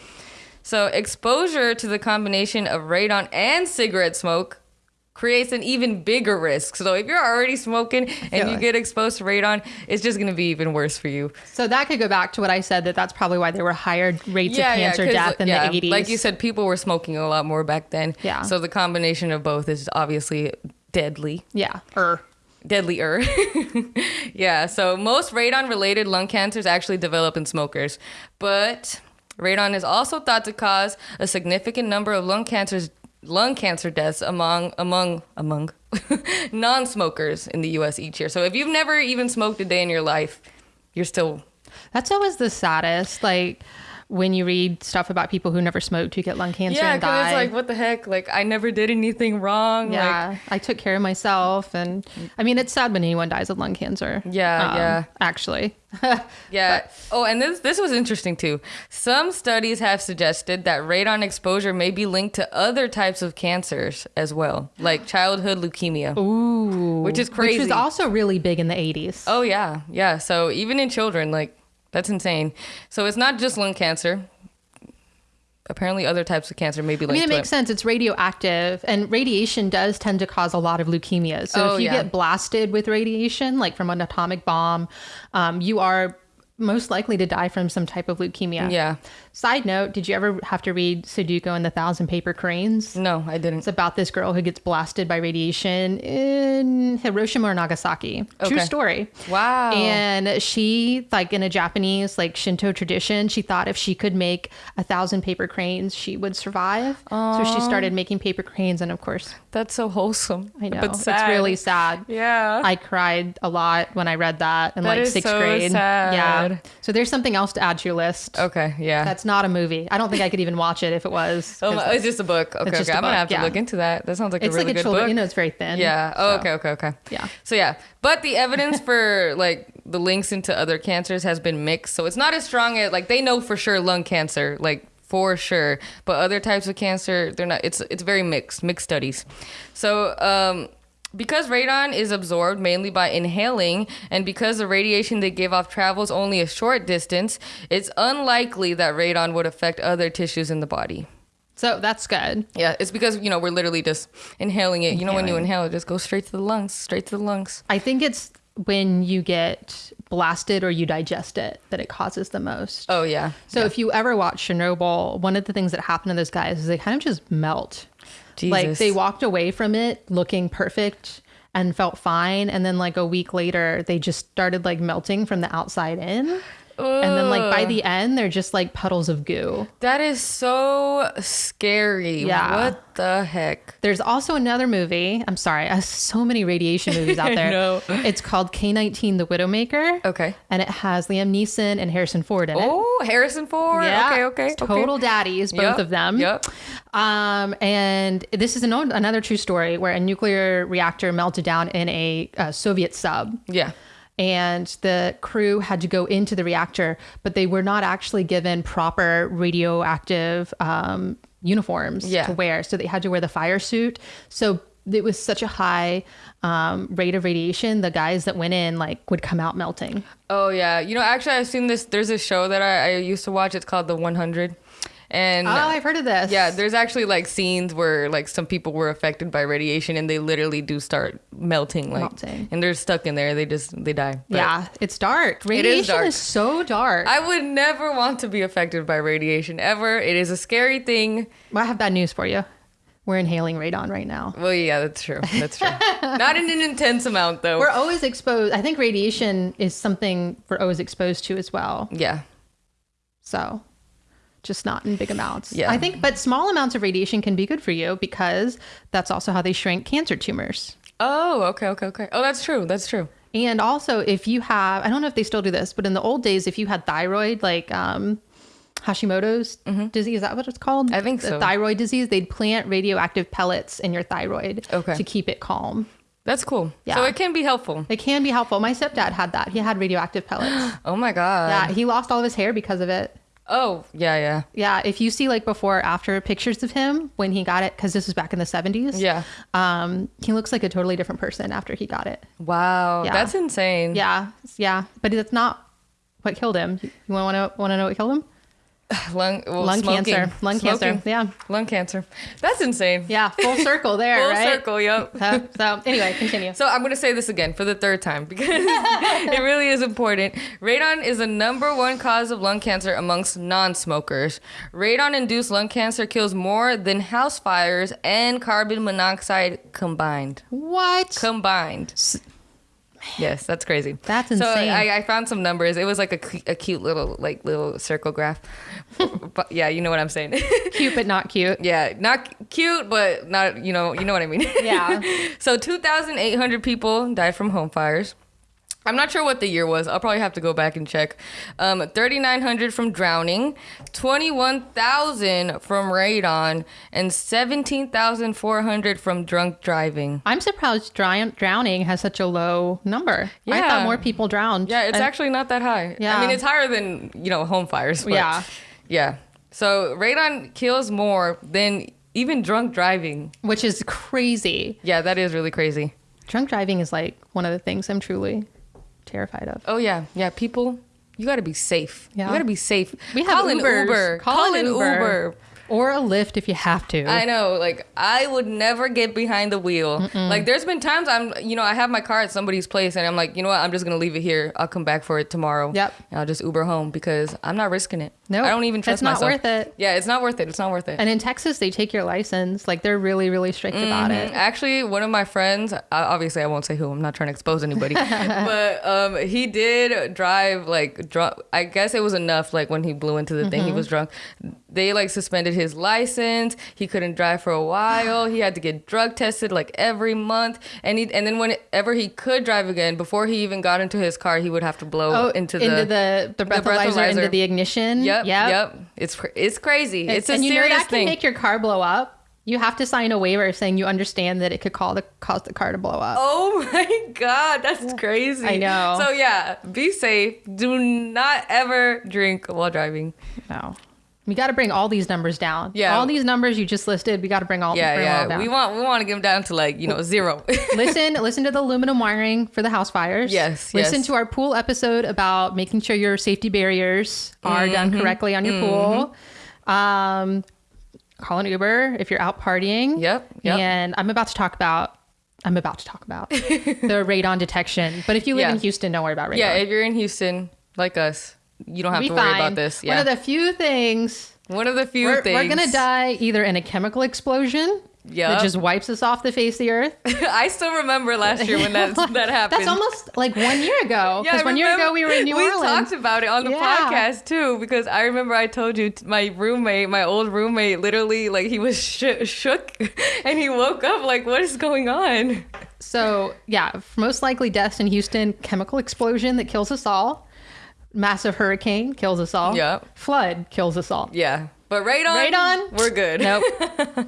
So exposure to the combination of radon and cigarette smoke creates an even bigger risk. So if you're already smoking and you like- get exposed to radon, it's just gonna be even worse for you. so that could go back to what I said that that's probably why there were higher rates of cancer 'cause, death in yeah, the 80s. Like you said, people were smoking a lot more back then. Yeah. So the combination of both is obviously deadly. Yeah. Er. Or deadlier. yeah, so most radon related lung cancers actually develop in smokers, but radon is also thought to cause a significant number of lung cancers lung cancer deaths among among among non-smokers in the US each year. So if you've never even smoked a day in your life, you're still that's always the saddest. Like when you read stuff about people who never smoked who get lung cancer Yeah, and die. it's like what the heck? Like I never did anything wrong. Like yeah, I took care of myself, and I mean it's sad when anyone dies of lung cancer. Yeah, um, yeah. Actually, Yeah. Oh, and this this was interesting too. Some studies have suggested that radon exposure may be linked to other types of cancers as well, like childhood leukemia. ooh, Which is crazy. Which was also really big in the 80s. Oh yeah, yeah. So even in children, like that's insane. So it's not just lung cancer. Apparently, other types of cancer may be I mean, it makes sense. It's radioactive, and radiation does tend to cause a lot of leukemia. So Oh, if you yeah. get blasted with radiation, like from an atomic bomb, um, you are most likely to die from some type of leukemia. Yeah. Side note, did you ever have to read Sadako and the Thousand Paper Cranes? No, I didn't. It's about this girl who gets blasted by radiation in Hiroshima or Nagasaki. True story. Wow. And she, like in a Japanese like Shinto tradition, she thought if she could make a thousand paper cranes, she would survive. So she started making paper cranes, and of course, That's so wholesome. I know But it's really sad. Yeah. I cried a lot when I read that in That like sixth so grade. sad. Yeah. So there's something else to add to your list. okay. Yeah. That's not a movie. I don't think I could even watch it if it was. Oh my, it's just a book. Okay, okay. I'm gonna have to yeah. look into that. That sounds like it's a really like a good children. book. You know, it's very thin. Yeah. Oh, so- okay, okay, okay. Yeah. So yeah, but the evidence for like the links into other cancers has been mixed. So it's not as strong as like they know for sure lung cancer, like for sure. But other types of cancer, they're not. It's it's very mixed, mixed studies. So um. Because radon is absorbed mainly by inhaling, and because the radiation they give off travels only a short distance, it's unlikely that radon would affect other tissues in the body. So that's good. Yeah, it's because you know we're literally just inhaling it. You know, when you inhale, it just goes straight to the lungs, straight to the lungs. I think it's when you get blasted or you digest it that it causes the most. Oh yeah. So if you ever watch Chernobyl, one of the things that happened to those guys is they kind of just melt. Like they walked away from it looking perfect and felt fine, and then like a week later, they just started like melting from the outside in. And then like by the end, they're just like puddles of goo. That is so scary. Yeah. What the heck? There's also another movie. I'm sorry, I have so many radiation movies out I there. know. It's called K19 The Widowmaker. Okay. And it has Liam Neeson and Harrison Ford in it. Oh, Harrison Ford. Okay, okay. Okay. Total daddies, both Yep, of them. yep. Um, and this is an, another true story where a nuclear reactor melted down in a, uh Soviet sub. Yeah. And the crew had to go into the reactor, but they were not actually given proper radioactive um, uniforms Yeah. to wear. So they had to wear the fire suit. So it was such a high um, rate of radiation. The guys that went in like would come out melting. Oh yeah. You know, actually, I've seen this. There's a show that I, I used to watch. It's called The 100, and Oh, I've heard of this. yeah, there's actually like scenes where like some people were affected by radiation and they literally do start melting, like, Melting. and they're stuck in there. They just they die. But yeah, it's dark. Radiation is, dark. so dark. I would never want to be affected by radiation ever. It is a scary thing. Well, I have bad news for you. We're inhaling radon right now. Well, yeah, that's true. That's true. Not in an intense amount though. We're always exposed. I think radiation is something we're always exposed to as well. yeah. So, just not in big amounts. Yeah. I think, but small amounts of radiation can be good for you because that's also how they shrink cancer tumors. Oh, okay, okay, okay. Oh, that's true. That's true. And also, if you have, I don't know if they still do this, but in the old days, if you had thyroid, like um, Hashimoto's disease, is that what it's called? Mm-hmm. I think The so. Thyroid disease, they'd plant radioactive pellets in your thyroid Okay. to keep it calm. That's cool. Yeah. So it can be helpful. It can be helpful. My stepdad had that. He had radioactive pellets. Oh my god. yeah, he lost all of his hair because of it. Oh, yeah, yeah. Yeah, if you see like before or after pictures of him when he got it, because this was back in the 70s. Yeah. Um, he looks like a totally different person after he got it. Wow. Yeah. That's insane. Yeah, yeah, but that's not what killed him. You want to want to know what killed him? Lung, well, Lung smoking. cancer. Lung cancer. Yeah, Lung cancer. That's insane. yeah, full circle there, Full right? circle, yep. So, so anyway, continue. So I'm gonna say this again for the third time because it really is important. Radon is the number one cause of lung cancer amongst non-smokers. Radon-induced lung cancer kills more than house fires and carbon monoxide combined. What? Combined. Yes, that's crazy. That's So insane. I, I found some numbers. It was like a, a cute little like little circle graph. but yeah, you know what I'm saying. Cute but not cute. yeah, not cute, but not you know you know what I mean. Yeah. so 2,800 people died from home fires. I'm not sure what the year was. I'll probably have to go back and check. Um, 3,900 from drowning, 21,000 from radon, and 17,400 from drunk driving. I'm surprised drown- drowning has such a low number. Yeah. I thought more people drowned. Yeah, it's actually not that high. Yeah. I mean, it's higher than, you know, home fires. Yeah. Yeah. So radon kills more than even drunk driving. which is crazy. Yeah, that is really crazy. Drunk driving is like one of the things I'm truly terrified of. Oh yeah, yeah. People, you got to be safe. Yeah. You got to be safe. We have Call an Ubers. Uber. Call Call, an Uber. Uber. or a lift if you have to. I know, like I would never get behind the wheel. Like there's been times I'm, you know, I have my car at somebody's place and I'm like, you know what, I'm just gonna leave it here. I'll come back for it tomorrow. Yep. And I'll just Uber home because I'm not risking it. Nope. I don't even trust It's not myself. worth it. Yeah, it's not worth it. It's not worth it. and in Texas, they take your license. Like they're really, really strict about Mhm. it. Actually, one of my friends, obviously I won't say who. I'm not trying to expose anybody, but um, he did drive like drunk. I guess it was enough. Like when he blew into the thing, he Mm-hmm. was drunk. They like suspended his license. He couldn't drive for a while. he had to get drug tested like every month. And he and then whenever he could drive again, before he even got into his car, he would have to blow Oh, into the into the the breathalyzer, into breathalyzer. the ignition. Yep, Yep. yep. It's it's crazy. It's, a serious thing. and you know that can make your car blow up. You have to sign a waiver saying you understand that it could call the cause the car to blow up. Oh my god, that's crazy. I know. So yeah, be safe. Do not ever drink while driving. No. We got to bring all these numbers down. Yeah. All these numbers you just listed, we got to bring all, Yeah, bring them all yeah. down. We want we want to get them down to like you know zero. listen, listen to the aluminum wiring for the house fires. Yes, Listen yes. to our pool episode about making sure your safety barriers are done Mm-hmm. correctly on your pool. Um, call an Uber if you're out partying. Yep, yep. And I'm about to talk about. I'm about to talk about the radon detection. But if you live Yeah. in Houston, don't worry about radon. yeah, if you're in Houston like us, you don't have Be to worry about this. One of the few things one of the few we're, things we're gonna die either in a chemical explosion Yeah. that just wipes us off the face of the earth. I still remember last year when that that happened. That's almost like one year ago. Yeah, Because I one year ago we were in New Orleans. we talked about it on the Yeah. podcast too because I remember I told you t- my roommate, my old roommate, literally like he was sh- shook and he woke up like, what is going on? So yeah, most likely deaths in Houston, chemical explosion that kills us all. Massive hurricane kills us all. Yep. Flood kills us all. Yeah, but radon, Radon? we're good. Nope.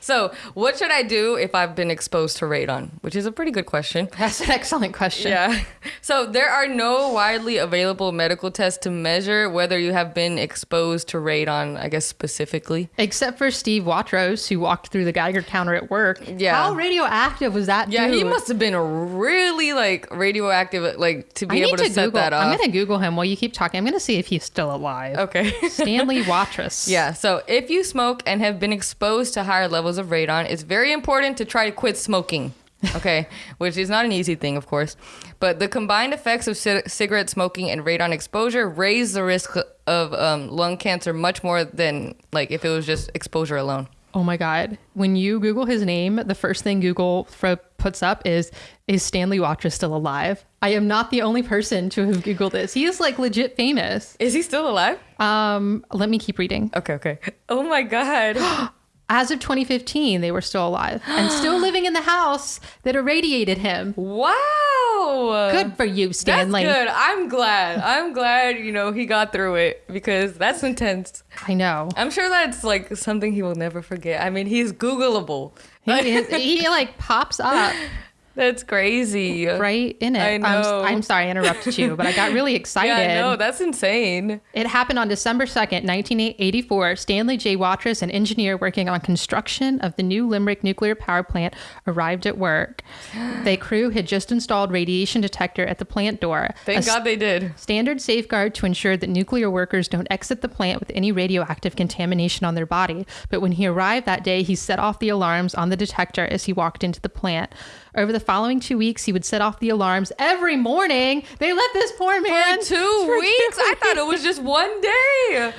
So, what should I do if I've been exposed to radon? Which is a pretty good question. That's an excellent question. Yeah. So, there are no widely available medical tests to measure whether you have been exposed to radon, I guess specifically. Except for Steve Watras, who walked through the Geiger counter at work. Yeah. How radioactive was that Yeah, dude? he must have been really like radioactive, like to be need able to, to set Google. that off. I'm gonna Google him while you keep talking. I'm gonna see if he's still alive. Okay. Stanley Watras. Yeah, so if you smoke and have been exposed to higher levels of radon, it's very important to try to quit smoking. Okay, which is not an easy thing, of course. But the combined effects of ci- cigarette smoking and radon exposure raise the risk of um, lung cancer much more than like if it was just exposure alone. Oh my God. When you Google his name, the first thing Google fro- puts up is, is Stanley Watras still alive? I am not the only person to have Googled this. He is like legit famous. Is he still alive? Um, let me keep reading. Okay, okay. Oh my god. As of 2015, they were still alive and still living in the house that irradiated him. wow. Good for you, Stanley. That's good. I'm glad. I'm glad, you know, he got through it because that's intense. I know. I'm sure that's like something he will never forget. I mean, he's Googleable. He, is, he like pops up That's crazy. right in it. I I'm, know. I'm sorry I interrupted you, but I got really excited. Yeah, no, that's insane. It happened on December 2nd, 1984. Stanley J. Watras, an engineer working on construction of the new Limerick nuclear power plant, arrived at work. The crew had just installed radiation detector at the plant door. Thank God they did. Standard safeguard to ensure that nuclear workers don't exit the plant with any radioactive contamination on their body. But when he arrived that day, he set off the alarms on the detector as he walked into the plant. Over the following two weeks, he would set off the alarms every morning. They let this poor man For two weeks? I thought it was just one day.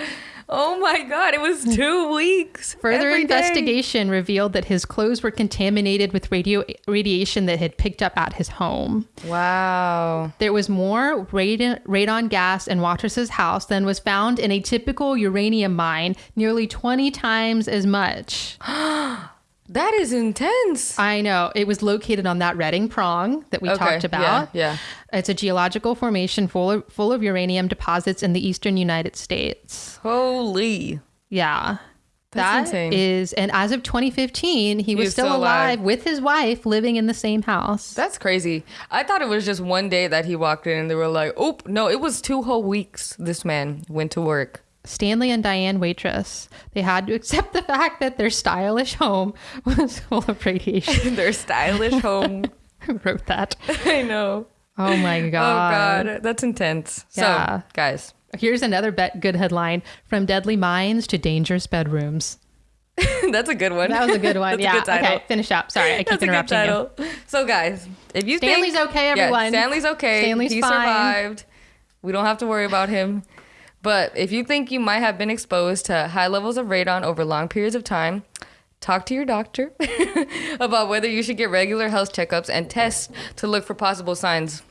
Oh my God, it was two weeks. Further Every day. investigation revealed that his clothes were contaminated with radio radiation that had picked up at his home. Wow. There was more radon, radon gas in Watras's house than was found in a typical uranium mine, nearly 20 times as much. That is intense. I know. It was located on that Reading Prong that we Okay, talked about. yeah, It's a geological formation full of, full of uranium deposits in the eastern United States. Holy. Yeah. That's That insane. is, and as of 2015, he was was still, still alive. alive. with his wife, living in the same house. That's crazy. I thought it was just one day that he walked in and they were like, oh, no, it was two whole weeks this man went to work. Stanley and Diane Watras, they had to accept the fact that their stylish home was full of radiation. Their stylish home. Who wrote that? I know. Oh my oh, god! Oh, God. That's intense. Yeah. So, guys, Here's another bet good headline: from deadly mines to dangerous bedrooms. That's a good one. That was a good one. Yeah. good title. Okay, finish up. Sorry, I keep That's a good interrupting you. So guys, if you Stanley's think, okay, Yeah, everyone. Stanley's okay. Stanley's he fine. survived. We don't have to worry about him. But if you think you might have been exposed to high levels of radon over long periods of time, talk to your doctor about whether you should get regular health checkups and tests to look for possible signs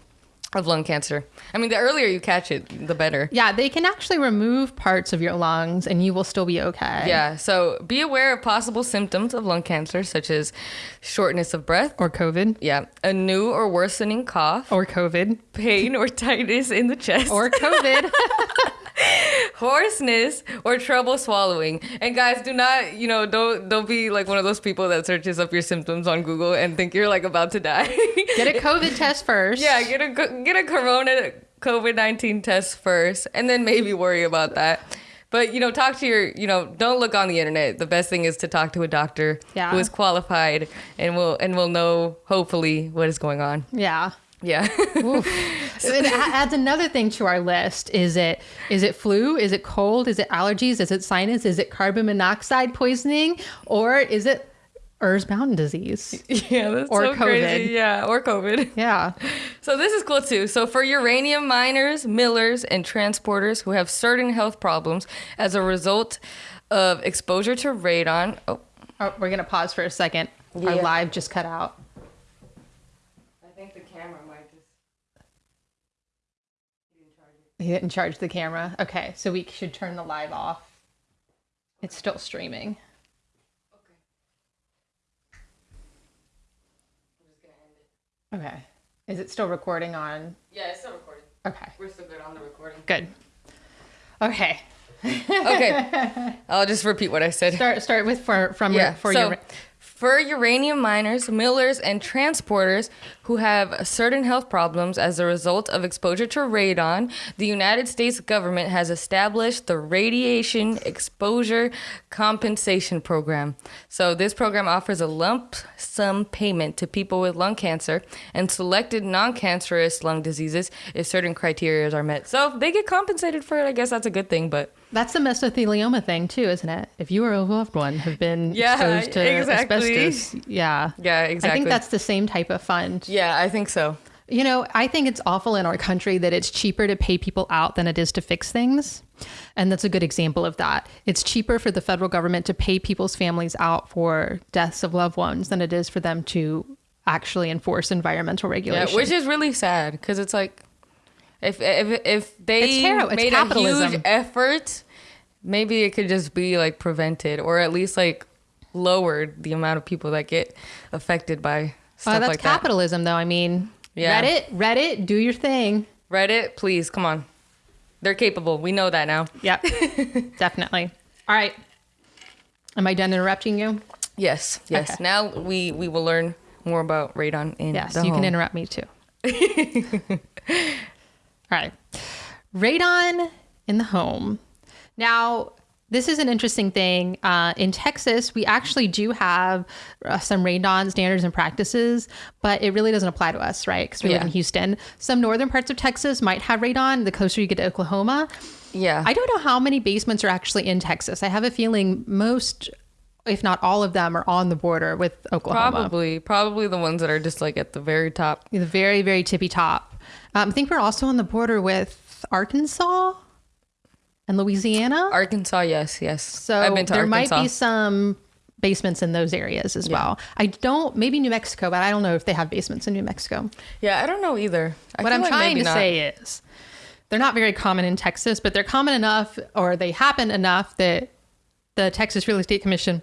of lung cancer. I mean, the earlier you catch it, the better. Yeah, they can actually remove parts of your lungs and you will still be okay. Yeah, so be aware of possible symptoms of lung cancer, such as shortness of breath, Or COVID. yeah, a new or worsening cough, Or COVID. pain or tightness in the chest, Or COVID. hoarseness or trouble swallowing. And guys, do not, you know, don't don't be like one of those people that searches up your symptoms on Google and think you're like about to die. Get a COVID test first. yeah, get a get a corona COVID-19 test first and then maybe worry about that. But you know, talk to your, you know, don't look on the internet. The best thing is to talk to a doctor Yeah. who is qualified and will and will know hopefully what is going on. Yeah. Yeah. it adds another thing to our list. Is it is it flu? Is it cold? Is it allergies? Is it sinus? Is it carbon monoxide poisoning? Or is it earthbound disease? yeah, that's Or so crazy. COVID. Yeah, or COVID. Yeah. So this is cool too. So for uranium miners, millers, and transporters who have certain health problems as a result of exposure to radon. Oh, Oh, we're gonna pause for a second. Our live just cut out. I think the camera might just. He didn't charge the camera. Okay, so we should turn the live off. It's still streaming. Okay. Okay. Is it still recording on? Yeah, it's still recording. Okay. We're still good on the recording. Good. Okay. Okay, I'll just repeat what I said. Start start with for from Yeah. your for so your for uranium miners, millers, and transporters who have certain health problems as a result of exposure to radon, the United States government has established the Radiation Exposure Compensation Program. So this program offers a lump sum payment to people with lung cancer and selected non-cancerous lung diseases if certain criteria are met. So they get compensated for it. I guess that's a good thing, but That's the mesothelioma thing too, isn't it? If you or a loved one have been Yeah, exposed to exactly. asbestos, yeah, yeah, exactly. I think that's the same type of fund. yeah, I think so. You know, I think it's awful in our country that it's cheaper to pay people out than it is to fix things. And that's a good example of that. It's cheaper for the federal government to pay people's families out for deaths of loved ones than it is for them to actually enforce environmental Yeah, which is really sad because it's like if if if they. It's made a huge effort, maybe it could just be like prevented or at least like lowered the amount of people that get affected by stuff Uh, that's like capitalism, though. I mean, Yeah. Reddit, Reddit, do your thing. Reddit, please come on. They're capable. We know that now. Yep, definitely. All right. Am I done interrupting you? Yes, yes. Okay. Now we we will learn more about radon in Yes, you can interrupt me too. All right. Radon in the home. Now, this is an interesting thing. Uh, in Texas, we actually do have uh, some radon standards and practices, but it really doesn't apply to us, right? Because we live in Houston. Some northern parts of Texas might have radon. The closer you get to Oklahoma, Yeah. I don't know how many basements are actually in Texas. I have a feeling most, if not all of them, are on the border with Oklahoma. probably probably the ones that are just like at the very top. the very very tippy top. Um, I think we're also on the border with Arkansas and Louisiana. Arkansas, yes, yes. so I've been to there Arkansas. might be some basements in those areas as well. I don't maybe New Mexico, but I don't know if they have basements in New Mexico. Yeah, I don't know either. I what I'm like trying to not. say is they're not very common in Texas, but they're common enough or they happen enough that the Texas Real Estate Commission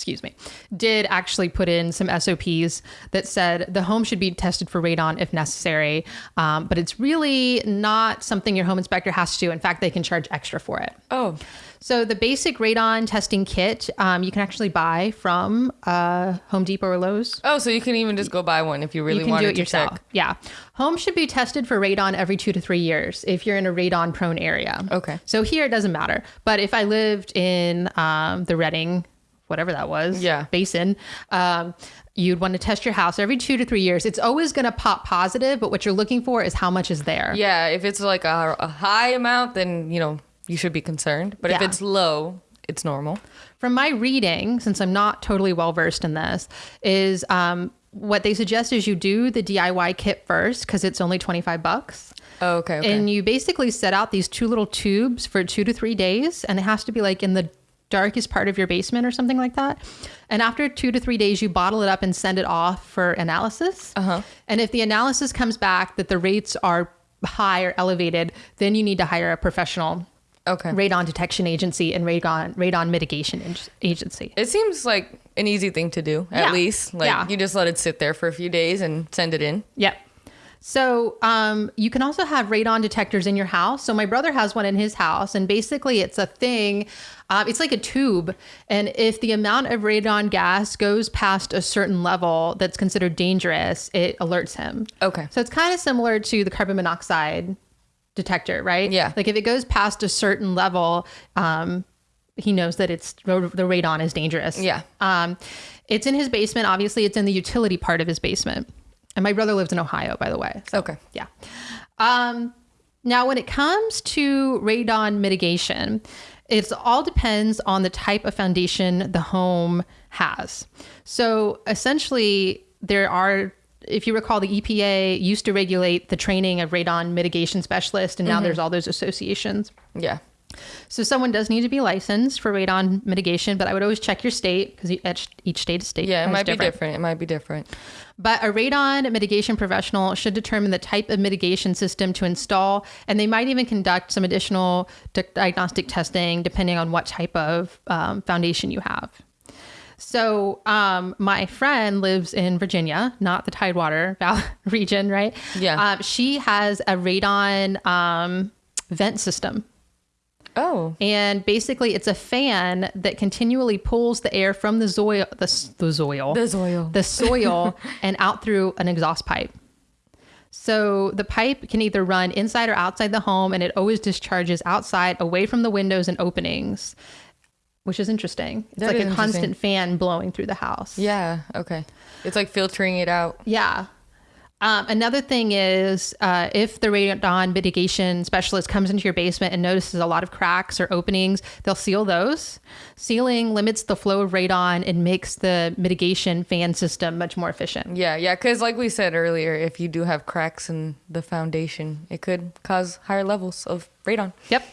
excuse me, did actually put in some SOPs that said the home should be tested for radon if necessary, um, but it's really not something your home inspector has to do. In fact, they can charge extra for it. Oh, So the basic radon testing kit um, you can actually buy from uh, Home Depot or Lowe's. oh, so you can even just go buy one if you really you can wanted do it yourself. check. Yeah. Home should be tested for radon every two to three years if you're in a radon prone area. Okay. So here it doesn't matter. But if I lived in um, the Reading, whatever that was, Yeah. basin, um, you'd want to test your house every two to three years. It's always going to pop positive, but what you're looking for is how much is there. Yeah, if it's like a, a high amount, then you know you should be concerned. But if it's low, it's normal. From my reading, since I'm not totally well versed in this, is um, what they suggest is you do the DIY kit first because it's only 25 bucks. Oh, okay. okay. And you basically set out these two little tubes for two to three days, and it has to be like in the darkest part of your basement or something like that. And after two to three days, you bottle it up and send it off for analysis. Uh-huh. And if the analysis comes back that the rates are high or elevated, then you need to hire a professional okay. radon detection agency and radon radon mitigation ag- agency. It seems like an easy thing to do, at Yeah. least. Like Yeah. you just let it sit there for a few days and send it in. Yep. So um, you can also have radon detectors in your house. So my brother has one in his house, and basically it's a thing. Um, it's like a tube, and if the amount of radon gas goes past a certain level that's considered dangerous, it alerts him. Okay. So it's kind of similar to the carbon monoxide detector, right? Yeah. Like if it goes past a certain level, um, he knows that it's the radon is dangerous. Yeah. Um, it's in his basement. Obviously, it's in the utility part of his basement. And my brother lives in Ohio, by the way. So, Okay. yeah. Um, now, when it comes to radon mitigation, it all depends on the type of foundation the home has. So essentially, there are, if you recall, the EPA used to regulate the training of radon mitigation specialists, and now there's all those associations. Yeah. So someone does need to be licensed for radon mitigation, but I would always check your state because each, each state is state. Yeah, it might be different. It might be different. But a radon mitigation professional should determine the type of mitigation system to install, and they might even conduct some additional di- diagnostic testing depending on what type of um, foundation you have. So, um, my friend lives in Virginia, not the Tidewater Valley region, right? Yeah. Um, she has a radon um, vent system. Oh. And basically, it's a fan that continually pulls the air from the soil, the, the soil, The soil. the soil, and out through an exhaust pipe. So the pipe can either run inside or outside the home, and it always discharges outside, away from the windows and openings, which is interesting. It's That like a constant fan blowing through the house. Yeah. Okay. It's like filtering it out. Yeah. Um, another thing is uh, if the radon mitigation specialist comes into your basement and notices a lot of cracks or openings, they'll seal those. Sealing limits the flow of radon and makes the mitigation fan system much more efficient. Yeah, yeah, because like we said earlier, if you do have cracks in the foundation, it could cause higher levels of radon. Yep.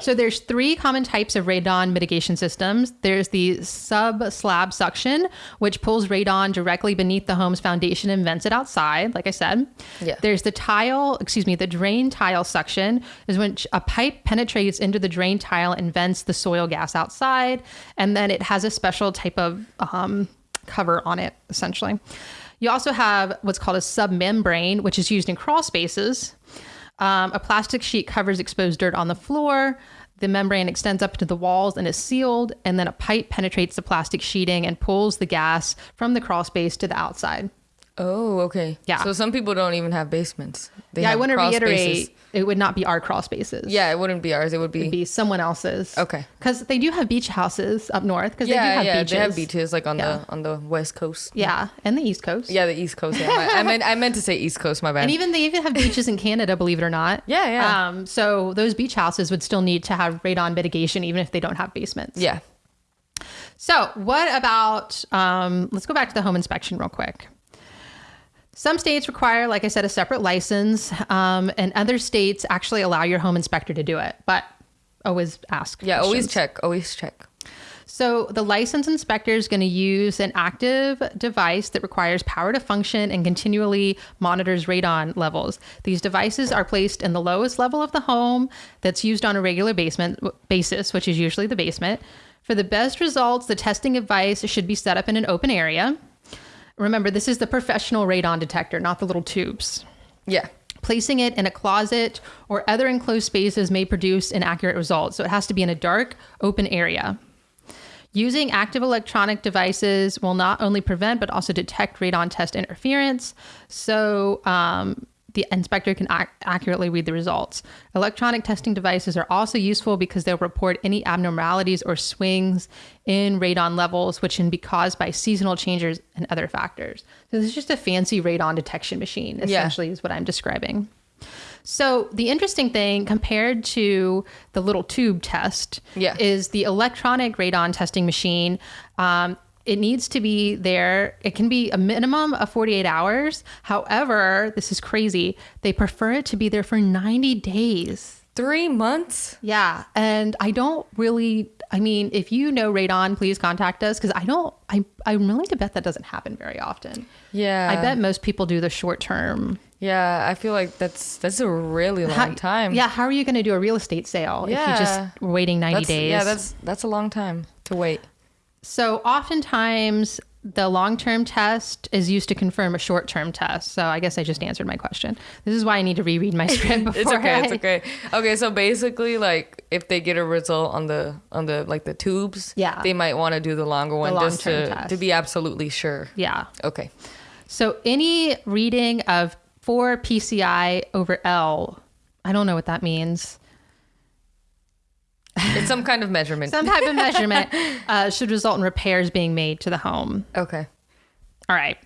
So there's three common types of radon mitigation systems. There's the sub slab suction, which pulls radon directly beneath the home's foundation and vents it outside, like I said. Yeah. There's the tile, excuse me, the drain tile suction is when a pipe penetrates into the drain tile and vents the soil gas outside, and then it has a special type of um, cover on it, essentially. You also have what's called a submembrane, which is used in crawl spaces. Um, a plastic sheet covers exposed dirt on the floor. The membrane extends up to the walls and is sealed, and then a pipe penetrates the plastic sheeting and pulls the gas from the crawl space to the outside. Oh, okay. Yeah. So some people don't even have basements. They yeah, I want to reiterate spaces. it would not be our crawl spaces. Yeah, it wouldn't be ours. It would be. Be someone else's. Okay. Because they do have beach houses up north. Because they do yeah, have yeah. beaches. They have beaches like on Yeah. the on the west coast. Yeah, and the East Coast. Yeah, the east coast. Yeah, my, I meant I meant to say east coast. My bad. And even they even have beaches in Canada, believe it or not. Yeah, yeah. Um, so those beach houses would still need to have radon mitigation, even if they don't have basements. yeah. So, what about, um, let's go back to the home inspection real quick. Some states require, like I said, a separate license, um, and other states actually allow your home inspector to do it, but always ask. Yeah. Always check. Always check. So, the licensed inspector is going to use an active device that requires power to function and continually monitors radon levels. These devices are placed in the lowest level of the home that's used on a regular basement basis, which is usually the basement. For the best results, the testing device should be set up in an open area. Remember, this is the professional radon detector, not the little tubes. Yeah. Placing it in a closet or other enclosed spaces may produce an inaccurate results. So it has to be in a dark, open area. Using active electronic devices will not only prevent but also detect radon test interference. So um, the inspector can ac- accurately read the results. Electronic testing devices are also useful because they'll report any abnormalities or swings in radon levels, which can be caused by seasonal changes and other factors. So this is just a fancy radon detection machine, essentially, is what I'm describing. So the interesting thing compared to the little tube test Yeah. is the electronic radon testing machine. Um, it needs to be there. It can be a minimum of 48 hours. However, this is crazy. They prefer it to be there for 90 days. Three months? Yeah. And I don't really, I mean, if you know radon, please contact us because I don't, I, I'm willing to bet that doesn't happen very often. Yeah. I bet most people do the short term. Yeah, I feel like that's that's a really long How- time. Yeah, how are you going to do a real estate sale if you're just waiting 90 That's, days? Yeah, that's that's a long time to wait. So oftentimes the long-term test is used to confirm a short-term test. So I guess I just answered my question. This is why I need to reread my script before It's okay. It's okay. Okay, so basically, like if they get a result on the on the like the tubes, Yeah. they might want to do the longer one just to test. to be absolutely sure. Yeah. Okay. So any reading of 4 PCI over L, I don't know what that means. It's some kind of measurement. Some type of measurement uh, should result in repairs being made to the home. okay. All right.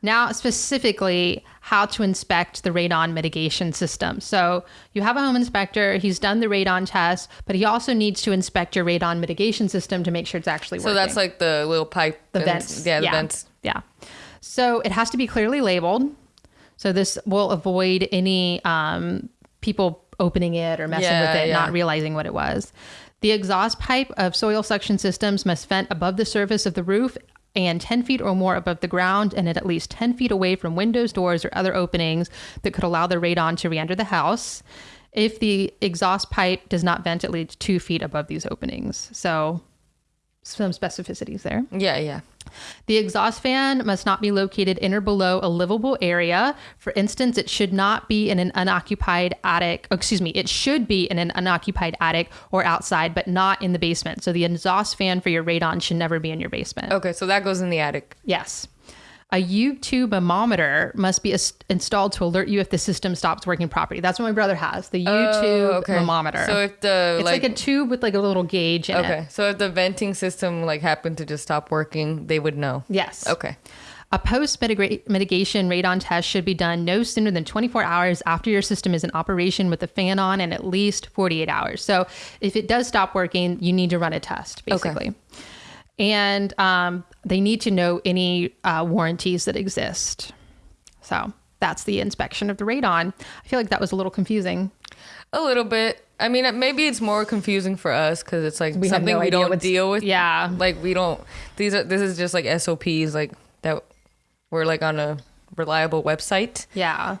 Now, specifically, how to inspect the radon mitigation system. So, you have a home inspector, he's done the radon test, but he also needs to inspect your radon mitigation system to make sure it's actually working. So that's like the little pipe. the and- vents. Yeah, the vents. Yeah. So, it has to be clearly labeled. So, this will avoid any um, people opening it or messing Yeah, with it, yeah. not realizing what it was. The exhaust pipe of soil suction systems must vent above the surface of the roof and 10 feet or more above the ground and at least 10 feet away from windows, doors, or other openings that could allow the radon to re enter the house if the exhaust pipe does not vent at least two feet above these openings. So, some specificities there. Yeah, yeah. The exhaust fan must not be located in or below a livable area. For instance, it should not be in an unoccupied attic. Excuse me, it should be in an unoccupied attic or outside, but not in the basement. So the exhaust fan for your radon should never be in your basement. Okay, so that goes in the attic. Yes. A U-tube thermometer must be ins- installed to alert you if the system stops working properly. That's what my brother has, the U-tube Oh, okay. So if the it's like, like, a tube with like a little gauge in it. okay, so if the venting system like happened to just stop working, they would know. Yes. Okay. A post mitigation radon test should be done no sooner than 24 hours after your system is in operation with the fan on and at least 48 hours. So if it does stop working, you need to run a test, basically. And um, they need to know any uh, warranties that exist. So that's the inspection of the radon. I feel like that was a little confusing. A little bit. I mean, maybe it's more confusing for us because it's like We something no we don't deal with. Yeah. Like we don't. These are. This is just like SOPs. Like that. We're like on a reliable website, Yeah.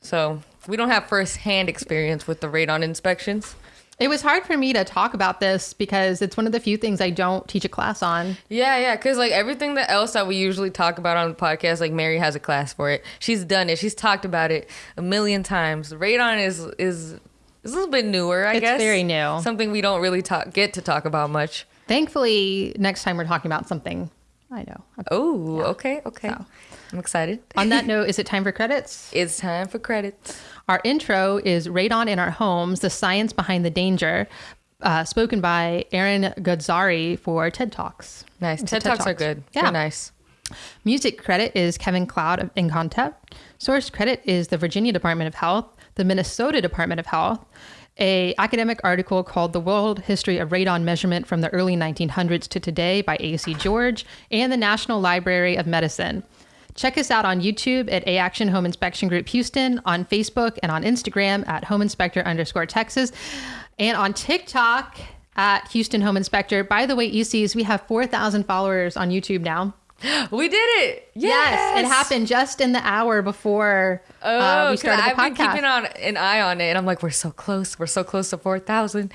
so we don't have first-hand experience with the radon inspections. It was hard for me to talk about this because it's one of the few things I don't teach a class on. Yeah, yeah, because like everything that else that we usually talk about on the podcast, like Mary has a class for it. She's done it. She's talked about it a million times. Radon is is is a little bit newer, I It's guess. very new. Something we don't really talk get to talk about much. Thankfully, next time we're talking about something I know. Oh, okay, okay. So. I'm excited. On that note, is it time for credits? It's time for credits. Our intro is Radon in Our Homes The Science Behind the Danger, uh, spoken by Aaron Godzari for TED Talks. Nice. It's a TED, Talks are good. Yeah. They're nice. Music credit is Kevin MacLeod of Incompetech. Source credit is the Virginia Department of Health, the Minnesota Department of Health, a academic article called The World History of Radon Measurement from the Early 1900s to Today by A.C. George, and the National Library of Medicine. Check us out on YouTube at A Action Home Inspection Group Houston, on Facebook and on Instagram at Home Inspector underscore Texas, and on TikTok at Houston Home Inspector. By the way, ECs, we have 4,000 followers on YouTube now. We did it. Yes, it happened just in the hour before Oh, uh, we started the I've been keeping on an eye on it, and I'm like, we're so close. We're so close to four thousand,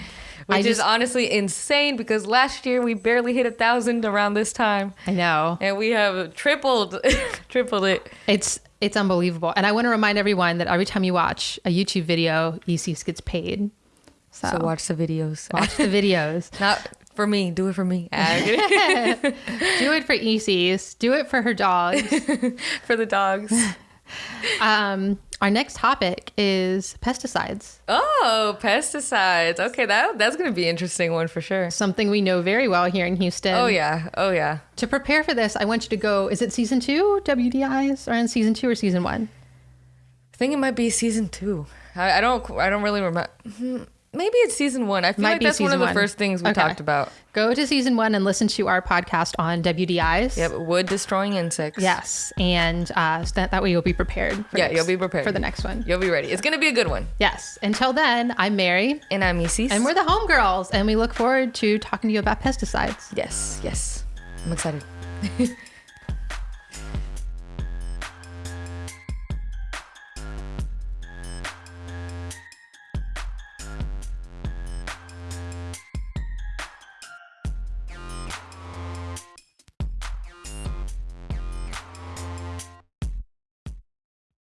which I is honestly insane because last year we barely hit a thousand around this time, I know and we have tripled, tripled it. it's it's unbelievable, and I want to remind everyone that every time you watch a YouTube video, ECs gets paid. So, So watch the videos. watch the videos. Not for me. Do it for me. Ah. Do it for ECs. Do it for her dogs. for the dogs. Um, our next topic is pesticides. Oh, pesticides. Okay, that that's gonna be an interesting one for sure. Something we know very well here in Houston. Oh yeah. Oh yeah. To prepare for this, I want you to go. Is it season two? WDIs are in season two or season one? I think it might be season two. I, I don't. I don't really remember. Maybe it's season one. I feel Might like that's one of the one. first things we Okay. talked about. Go to season one and listen to our podcast on WDIs. Yep, wood destroying insects. Yes, and uh, so that, that way you'll be prepared. For Yeah, next- you'll be prepared for the next one. You'll be ready. It's gonna be a good one. Yes. Until then, I'm Mary, And I'm Isis. and we're the homegirls, and we look forward to talking to you about pesticides. yes, yes. I'm excited.